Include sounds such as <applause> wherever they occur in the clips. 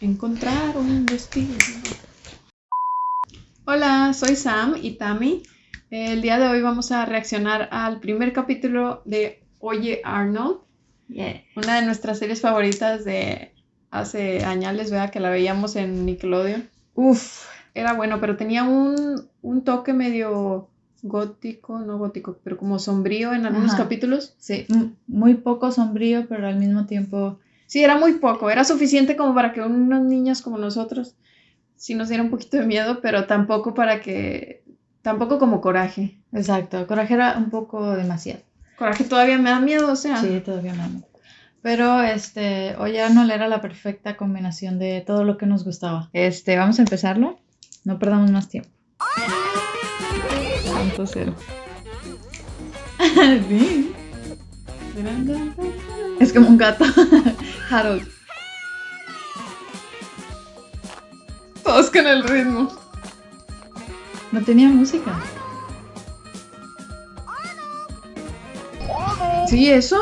Encontrar un destino. Hola, soy Sam y Tammy. El día de hoy vamos a reaccionar al primer capítulo de Oye Arnold, Yeah. una de nuestras series favoritas de hace años, vea que la veíamos en Nickelodeon. Uf, Era bueno, pero tenía un, un toque medio gótico, no gótico, pero como sombrío en algunos Ajá. capítulos. sí, m- muy poco sombrío, pero al mismo tiempo. Sí, era muy poco, era suficiente como para que unos niños como nosotros sí nos diera un poquito de miedo, pero tampoco para que, tampoco como coraje. Exacto, Coraje era un poco demasiado. Coraje todavía me da miedo, o sea. Sí, todavía no. Pero este, Oye Arnold era la perfecta combinación de todo lo que nos gustaba. Este, vamos a empezarlo. No perdamos más tiempo. Punto cero. <laughs> Es como un gato. <laughs> Harold. Todos con el ritmo. No tenía música. ¿Sí, eso?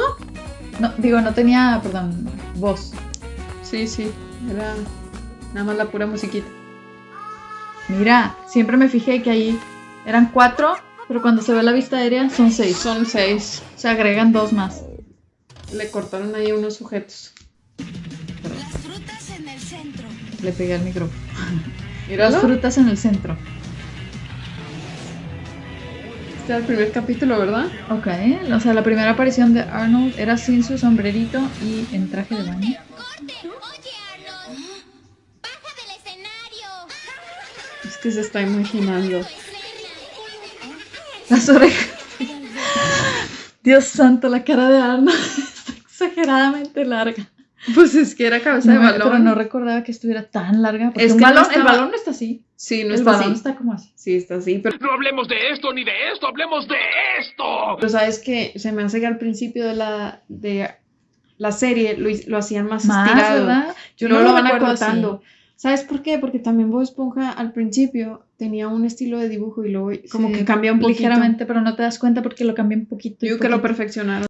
No, digo, no tenía, perdón, voz. Sí, sí, era nada más la pura musiquita. Mira, siempre me fijé que ahí eran cuatro, pero cuando se ve la vista aérea son seis. Son seis. Se agregan dos más. Le cortaron ahí unos sujetos. Las frutas en el centro. Le pegué al micrófono. <laughs> Míralo. Las frutas en el centro. Este era el primer capítulo, ¿verdad? Ok, o sea, la primera aparición de Arnold era sin su sombrerito y en traje de baño. ¡Corte! Oye, Arnold. ¡Baja del escenario! Es que se está imaginando. Las orejas. <laughs> Dios santo, la cara de Arnold exageradamente larga. Pues es que era cabeza de No, balón. Pero no recordaba que estuviera tan larga. Porque Es un que no balón, el balón no está así. Sí, no el está balón así. está como así. Sí, está así. Pero, No hablemos de esto ni de esto, hablemos de esto. pero sabes que se me hace que al principio de la, de la serie lo, lo hacían más, Más, estirado. ¿verdad? Yo no lo van acortando. ¿Sabes por qué? Porque también Bob Esponja al principio tenía un estilo de dibujo y luego como Sí, que cambia un poquito. Ligeramente, pero no te das cuenta porque lo cambié un poquito. y Yo creo que lo perfeccionaron.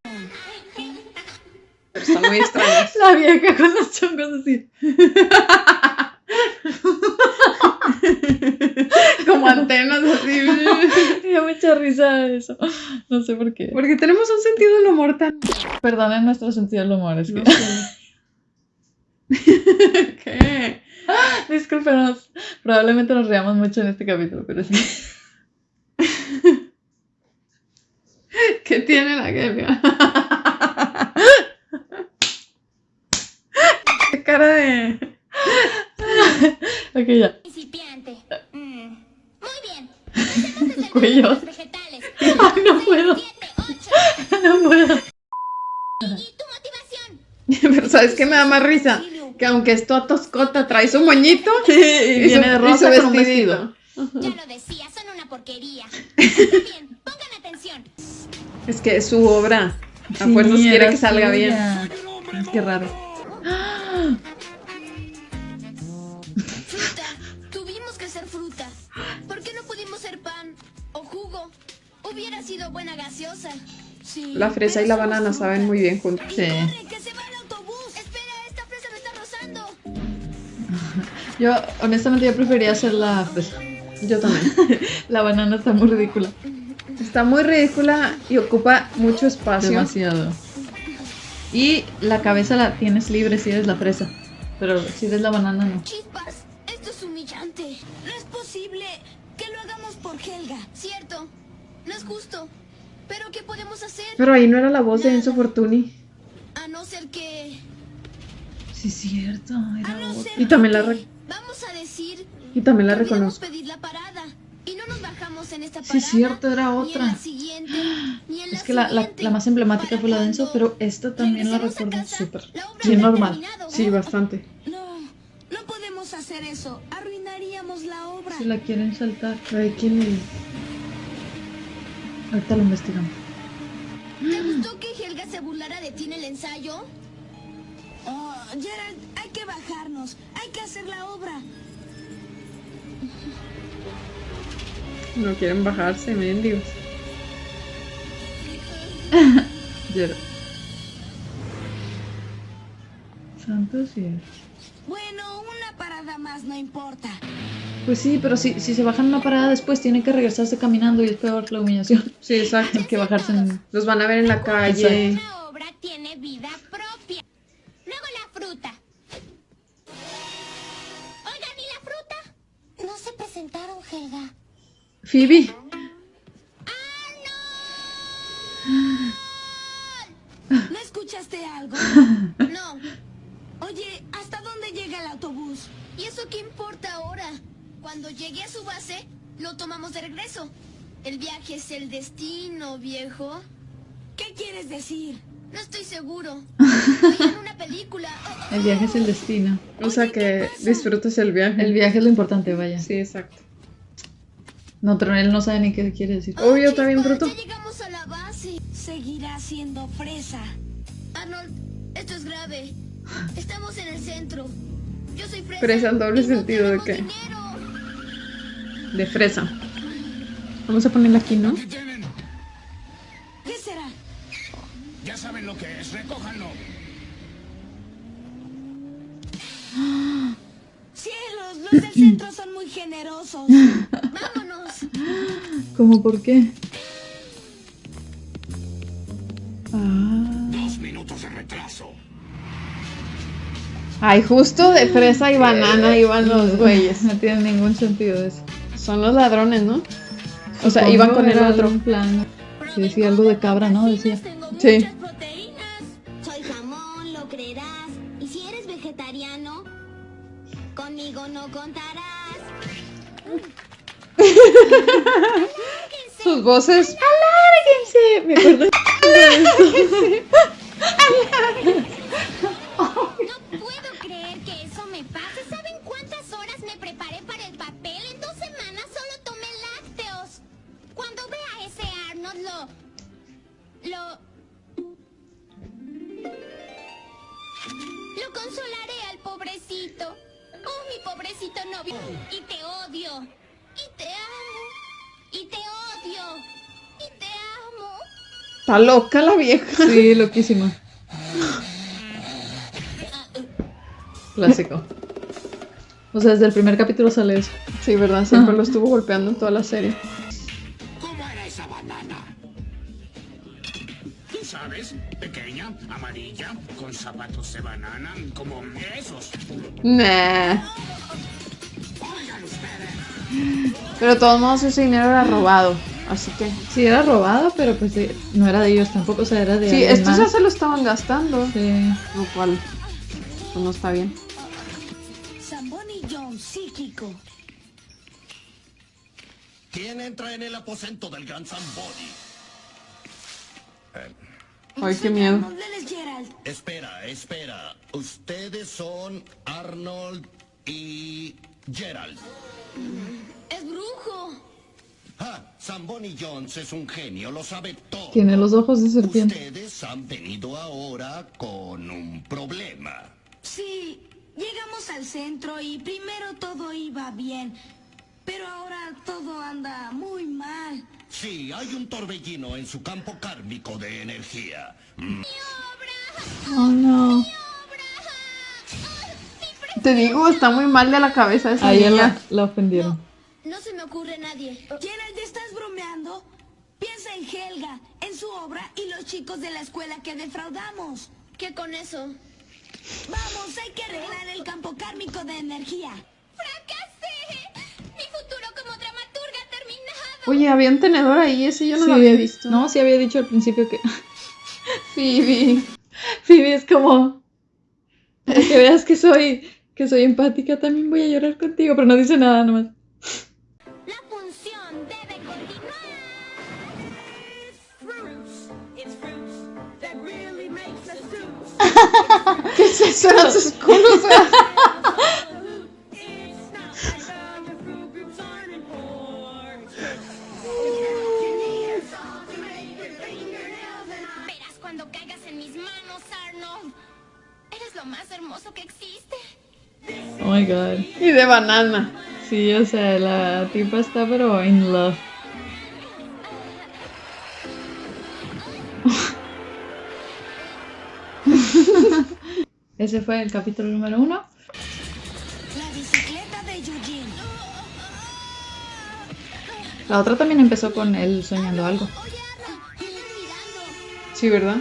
Está muy extraño. <laughs> La vieja con los chongos así. como antenas así. <laughs> Me dio mucha risa eso. No sé por qué. Porque tenemos un sentido del humor tan... Perdonen nuestro sentido del humor. Es que... No sé. <laughs> ¿Qué? Discúlpenos. Probablemente nos reamos mucho en este capítulo, pero sí. ¿Qué tiene la Gelia? <laughs> ¿Qué cara de...? <laughs> Ok, ya. Principiante. Mm. Muy bien. <laughs> Empecemos desde el Cuello. de los vegetales. Ay, no puedo. No puedo. ¿Y tu motivación? Pero ¿sabes qué me da más risa? Que aunque es toda toscota, trae su moñito y y viene de y rosa su con un vestidito. vestido. Ya lo decía, son una porquería. Muy bien, pongan atención. Es que es su obra. A Sí, fuerzas quiere que salga bien. Qué raro. Fruta. Tuvimos que ser fruta. ¿Por qué no pudimos ser pan o jugo? Hubiera sido buena gaseosa. Sí. La fresa y la banana fruta. saben muy bien juntos. Sí. <laughs> Yo, honestamente, yo prefería hacer la fresa. Yo también. <laughs> La banana está muy ridícula. Está muy ridícula y ocupa mucho espacio. Demasiado. Y la cabeza la tienes libre si eres la fresa. Pero si eres la banana, no. Chispas, esto es humillante. No es posible que lo hagamos por Helga. Cierto, no es justo. Pero ¿qué podemos hacer? Pero ahí no era la voz de Enzo Fortuni. A no ser que... Sí, cierto. A Era no ser Y también la que- re- Vamos a decir... Y también la que olvidamos reconozco. pedir la parada. Nos bajamos en esta Sí, parada. cierto, era Ni en otra. la ni en Es que la, la, la más emblemática fue la de Enzo, pero esta también la recuerdo súper. la Sí, normal. Sí, bastante. No, no podemos hacer eso. Arruinaríamos la obra. Si la quieren saltar, Ay, ¿quién es? ahorita lo investigamos. ¿Te gustó que Helga se burlara de ti en el ensayo? Oh, Gerald, hay que bajarnos. Hay que hacer la obra. No quieren bajarse, mendigos. <laughs> Santo cielo. Bueno, una parada más no importa. Pues sí, pero si, si se bajan una parada después, tienen que regresarse caminando y es peor la humillación Sí, exacto. <laughs> que bajarse en... Los van a ver en la calle. Phoebe. ¿No escuchaste algo? No. Oye, ¿hasta dónde llega el autobús? ¿Y eso qué importa ahora? Cuando llegue a su base, lo tomamos de regreso. El viaje es el destino, viejo. ¿Qué quieres decir? No estoy seguro. Estoy en una película. El viaje es el destino. O sea que disfrutes el viaje. El viaje es lo importante, vaya. Sí, exacto. No, pero él no sabe ni qué quiere decir. Obvio, está bien bruto. Ya llegamos a la base. Seguirá siendo fresa. Arnold, esto es grave. Estamos en el centro. Yo soy fresa. Fresa en doble sentido, ¿de qué? dinero. De fresa. Vamos a ponerla aquí, ¿no? ¿Qué será? Ya saben lo que es, recójanlo. Cielos, los del centro son muy generosos. <laughs> ¿Cómo por qué? Ah. Dos minutos de retraso. Ay, justo de fresa y banana iban los güeyes. No <laughs> tiene ningún sentido eso. Son los ladrones, ¿no? O sea, iban con el otro. plan. Sí, decía algo de cabra, ¿no? Decía. Sí. muchas proteínas. Soy jamón, lo creerás. Y si eres vegetariano, conmigo no contarás. <laughs> Sus voces. ¡Alárguense! Me acuerdo. No puedo creer que eso me pase. ¿Saben cuántas horas me preparé para el papel? En dos semanas solo tomé lácteos. Cuando vea ese Arnold lo... Lo... Lo consolaré al pobrecito. Oh, mi pobrecito novio. Y te odio. Y te. Está loca la vieja. Sí, loquísima. Clásico. O sea, desde el primer capítulo sale eso. Sí, ¿verdad? Siempre lo estuvo golpeando en toda la serie. ¿Cómo era esa banana? Tú sabes, pequeña, amarilla, con zapatos de banana, como esos. Nah. Oigan ustedes. Pero de todos modos ese dinero era robado. Así que. Sí, era robada, pero pues sí, no era de ellos tampoco, o sea, era de Sí, estos ya más. se lo estaban gastando. Sí. Lo cual. Pues no está bien. John, psíquico. ¿Quién entra en el aposento del gran Zamboni? Ay, qué miedo. Espera, espera. Ustedes son Arnold y Gerald. Es brujo. Ah, Zamboni Jones es un genio, lo sabe todo. Tiene los ojos de serpiente. Ustedes han venido ahora con un problema. Sí, llegamos al centro y primero todo iba bien. Pero ahora todo anda muy mal. Sí, hay un torbellino en su campo kármico de energía. Mm, Oh, no. Te digo, está muy mal de la cabeza esa A ella niña. la, la ofendieron. No se me ocurre nadie. Gerald, ¿estás bromeando? Piensa en Helga, en su obra y los chicos de la escuela que defraudamos. ¿Qué con eso? Vamos, hay que arreglar el campo kármico de energía. ¡Fracasé! Mi futuro como dramaturga ha terminado. Oye, había un tenedor ahí, ese yo no Sí. lo había visto. No, sí había dicho al principio que <laughs> Phoebe. Phoebe es como para que veas que soy que soy empática, también voy a llorar contigo, pero no dice nada nomás. ¿Qué es eso? Eran sus culos. Verás cuando caigas en mis manos, Arnold. Eres lo más hermoso que existe. Oh my god. Y de banana. Sí, o sea, la tipa está pero in love. Ese fue el capítulo número uno. Eugene. La otra también empezó con él soñando algo. Oye, Arnold, ¿qué estás mirando? Sí, ¿verdad?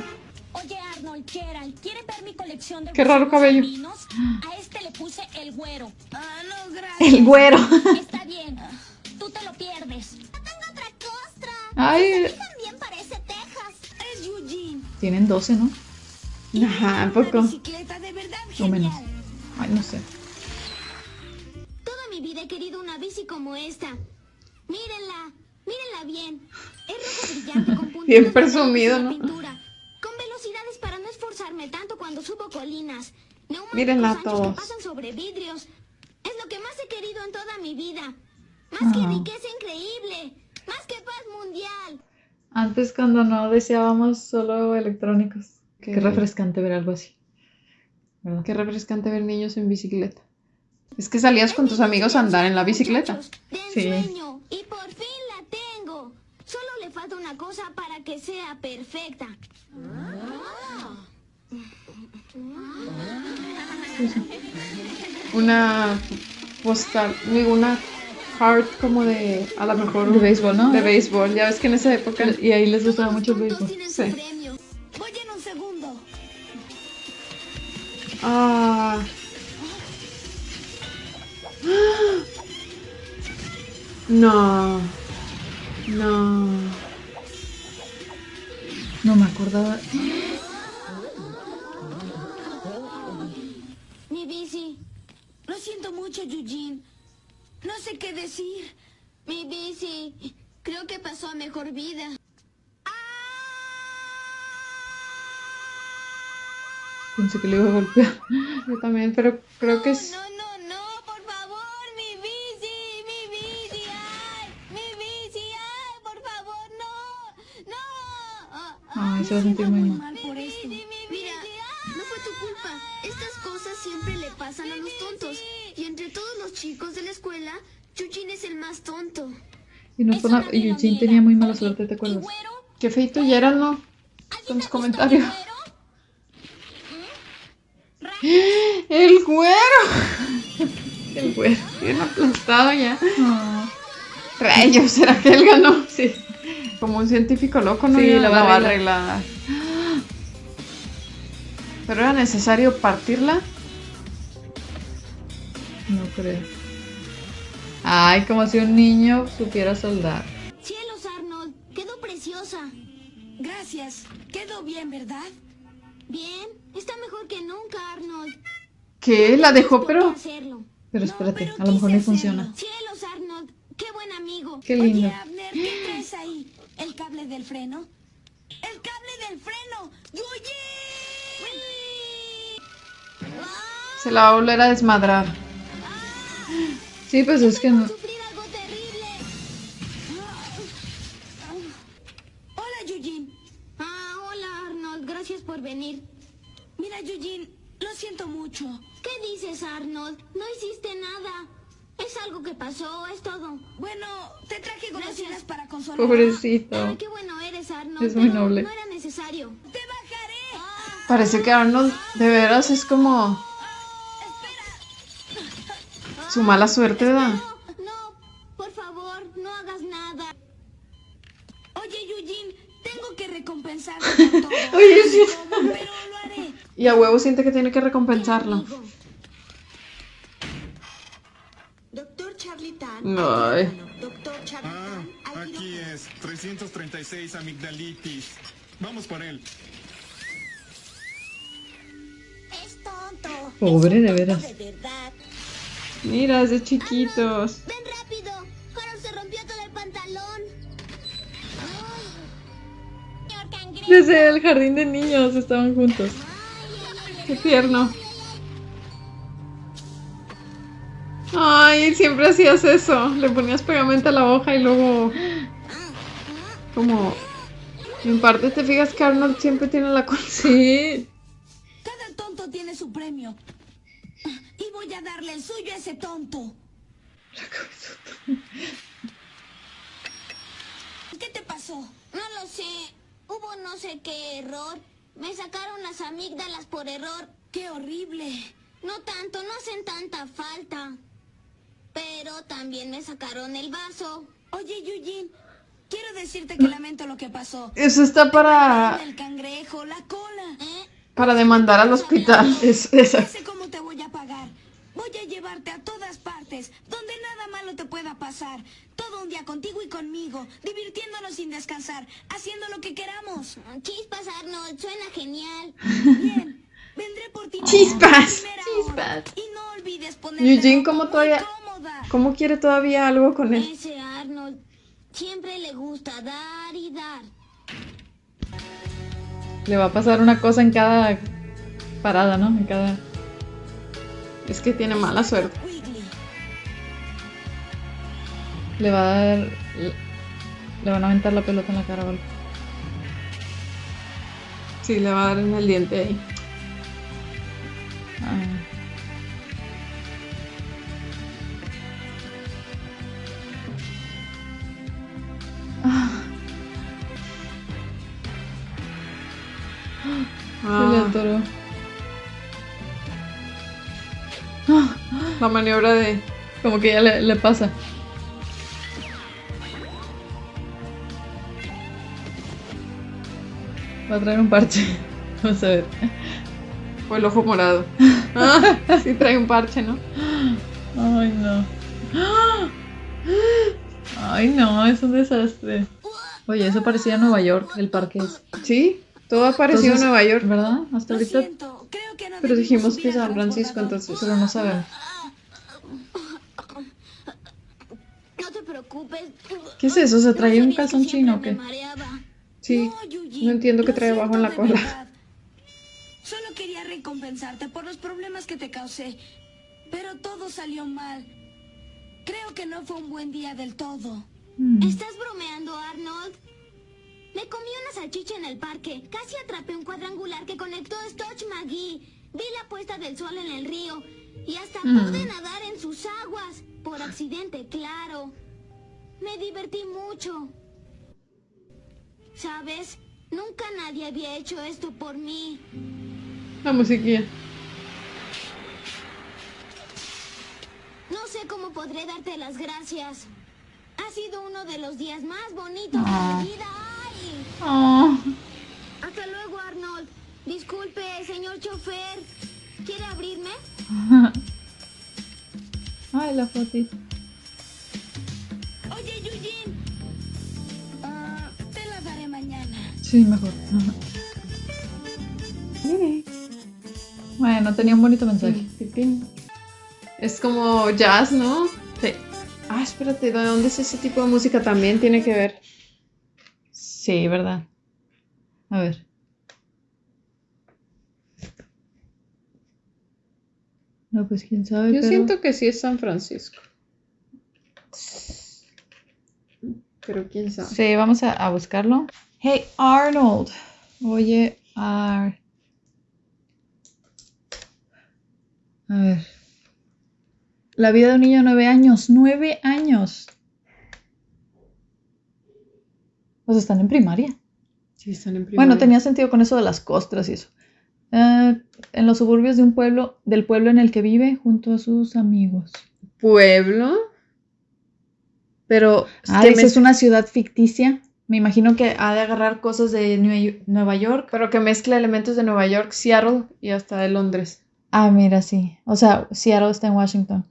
Oye, Arnold, Gerald, ¿quieren ver mi colección de Qué raro cabello. A este le puse el güero. Ah, no, gracias. El güero. Está bien. Tú te lo pierdes. Tengo otra costra. Ay, También parece Texas. Es Eugene. tienen 12, ¿no? Ajá, ¿a Una poco? bicicleta de verdad O menos. Ay, no sé. Toda mi vida he querido una bici como esta. Mírenla, mírenla bien. Es rojo brillante con <laughs> Bien presumido, ¿no? la pintura. Con velocidades para no esforzarme tanto cuando subo colinas. Mírenla todos. que pasan sobre vidrios. Es lo que más he querido en toda mi vida. Más que Ah. riqueza increíble. Más que paz mundial. Antes cuando no deseábamos solo electrónicos. Qué Qué refrescante ver algo así. ¿Verdad? Qué refrescante ver niños en bicicleta. Es que salías con tus amigos a andar en la bicicleta. Sí. ensueño. Y por fin la tengo. Solo le falta una cosa para que sea perfecta. Una postal, digo, una card como de, a lo mejor, De béisbol, ¿no? de béisbol. Ya ves que en esa época Y ahí les gustaba mucho el béisbol. Sí. Voy en un segundo. Ah. No. No. No me acordaba. Mi bici. Lo siento mucho, Eugene. No sé qué decir. Mi bici. Creo que pasó a mejor vida. Pensé que le iba a golpear. <laughs> Yo también, pero creo que es. No, no, no, por favor, mi bici, mi bici, ay, mi bici, ay, por favor, no, no. Ay, se va a sentir muy mal. Por esto. Mira, no fue tu culpa. Estas cosas siempre le pasan a los tontos. Y entre todos los chicos de la escuela, Chuchin es el más tonto. Y no Eugene tenía muy mala suerte, ¿te acuerdas? Qué feito y era, ¿no? Con sus comentarios. El güero. El güero. Bien aplastado ya. Ah, Rayos, ¿será que él ganó? Sí. Como un científico loco, ¿no? Sí, Ya la va a arreglar. arreglar. Pero era necesario partirla. no creo. Ay, como si un niño supiera soldar. Cielos, Arnold, quedó preciosa. Gracias. Quedó bien, ¿verdad? Bien, está mejor que nunca, Arnold. ¿Qué? La dejó, ¿Por qué pero. Pero espérate, a lo mejor no funciona. Cielos, Arnold, qué buen amigo. Qué lindo. Oye, Abner, ¿qué traes ahí? ¿El cable del freno? ¡El cable del freno! ¡Eugene! Se la va a volver a desmadrar. Sí, pues es que no. Terrible. Hola, Eugene. Ah, hola, Arnold, gracias por venir. Mira, Eugene, lo siento mucho. ¿Qué dices, Arnold? No hiciste nada. Es algo que pasó, es todo. Bueno, te traje golosinas Gracias. para consolar. Pobrecito. Ay, qué bueno eres, Arnold. Es muy noble. No era necesario. ¡Te bajaré! Parece que Arnold de veras es como su mala suerte, ¿verdad? No, no, por favor, no hagas nada. Oye, Eugene, tengo que recompensarte por <laughs> todo. Oye, sí. Pero. Y a huevo siente que tiene que recompensarlo. Doctor Charlie Tan. Ay. Doctor Charlie Ah, Tan. al aquí es. 336 amigdalitis. Vamos por él. Es tonto. Pobre, de veras. De verdad. Mira, es de chiquitos. Ven rápido. Harold se rompió todo el pantalón. Desde el jardín de niños estaban juntos. Qué tierno. Ay, siempre hacías eso. Le ponías pegamento a la hoja y luego. Como. En parte te fijas que Arnold siempre tiene la culpa. Sí. Cada tonto tiene su premio. Y voy a darle el suyo a ese tonto. ¿Qué te pasó? No lo sé. Hubo no sé qué error. Me sacaron las amígdalas por error. ¡Qué horrible! No tanto, no hacen tanta falta. Pero también me sacaron el vaso. Oye, Eugene, quiero decirte que lamento lo que pasó. Eso está para, El cangrejo, la cola. ¿Eh? para demandar al hospital. <laughs> Es, esa. Ya sé cómo te voy a pagar. Voy a llevarte a todas partes, donde nada malo te pueda pasar. Todo un día contigo y conmigo, divirtiéndonos sin descansar, haciendo lo que queramos. Chispas, Arnold, suena genial. Bien, vendré por ti. Chispas, primera hora. chispas. Y no olvides ponerte Eugene, ¿cómo todavía- cómoda. ¿Cómo quiere todavía algo con él? Ese Arnold siempre le gusta dar y dar. Le va a pasar una cosa en cada parada, ¿no? En cada... Es que tiene mala suerte. Le va a dar... Le van a aventar la pelota en la cara algo. Sí, le va a dar en el diente ahí. Ah. Se le Ah, atoró. La maniobra de... Como que ya le, le pasa. Va a traer un parche. <laughs> Vamos a ver. O el ojo morado. <laughs> Ah, sí trae un parche, ¿no? Ay, no. Ay, no, es un desastre. Oye, eso parecía Nueva York, el parque ese. Sí, todo ha parecido Entonces, Nueva York. ¿Verdad? Hasta ahorita. siento, creo que no Pero dijimos que San Francisco, entonces... Pero no sabemos. No te preocupes. ¿Qué es eso? ¿Se No trae un sabía que calzón chino o qué? Sí, No, no entiendo qué trae abajo en la cola. verdad. Solo quería recompensarte por los problemas que te causé, pero todo salió mal. Creo que no fue un buen día del todo. Mm. ¿Estás bromeando, Arnold? Me comí una salchicha en el parque. Casi atrapé un cuadrangular que conectó a Stotch McGee. Vi la puesta del sol en el río. Y hasta Mm. pude nadar en sus aguas. Por accidente, claro. Me divertí mucho. ¿Sabes? Nunca nadie había hecho esto por mí. La musiquilla. No sé cómo podré darte las gracias. Ha sido uno de los días más bonitos Ah. de mi vida. ¡Ay! Oh. Hasta luego, Arnold. Disculpe, señor chofer. ¿Quiere abrirme? <laughs> Ay, la fotito. Sí, mejor. Bueno, tenía un bonito mensaje. Es como jazz, ¿no? Sí. Ah, espérate, ¿de dónde es ese tipo de música? También tiene que ver. Sí, ¿verdad? A ver. No, pues quién sabe. Yo pero- siento que sí es San Francisco. Pero quién sabe. Sí, vamos a, a buscarlo. Hey, Arnold. Oye, Ar. A ver. La vida de un niño de nueve años. ¡Nueve años! Pues están en primaria. Sí, están en Bueno, primaria. tenía sentido con eso de las costras y eso. Ah, en los suburbios de un pueblo, del pueblo en el que vive, junto a sus amigos. pueblo. Pero Ah, esa es una ciudad ficticia. Me imagino que ha de agarrar cosas de Nue- Nueva York. pero que mezcla elementos de Nueva York, Seattle y hasta de Londres. Ah, mira, sí. O sea, Seattle está en Washington.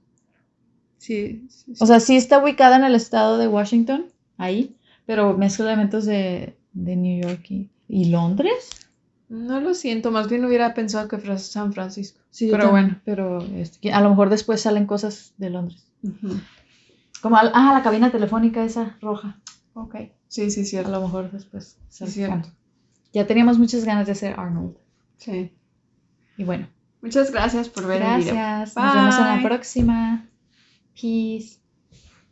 Sí, sí, sí. O sea, sí está ubicada en el estado de Washington, ahí, pero mezcla elementos de, de New York y, y Londres. no lo siento, más bien hubiera pensado que fuera San Francisco. Sí, pero bueno. Pero este, a lo mejor después salen cosas de Londres. Como, ah, la cabina telefónica esa roja. Ok. Sí, sí, A cierto. lo mejor después. sale. cierto. Ya teníamos muchas ganas de hacer Arnold. Sí. Y bueno, Muchas gracias por ver el video. gracias. Nos vemos en la próxima. Peace.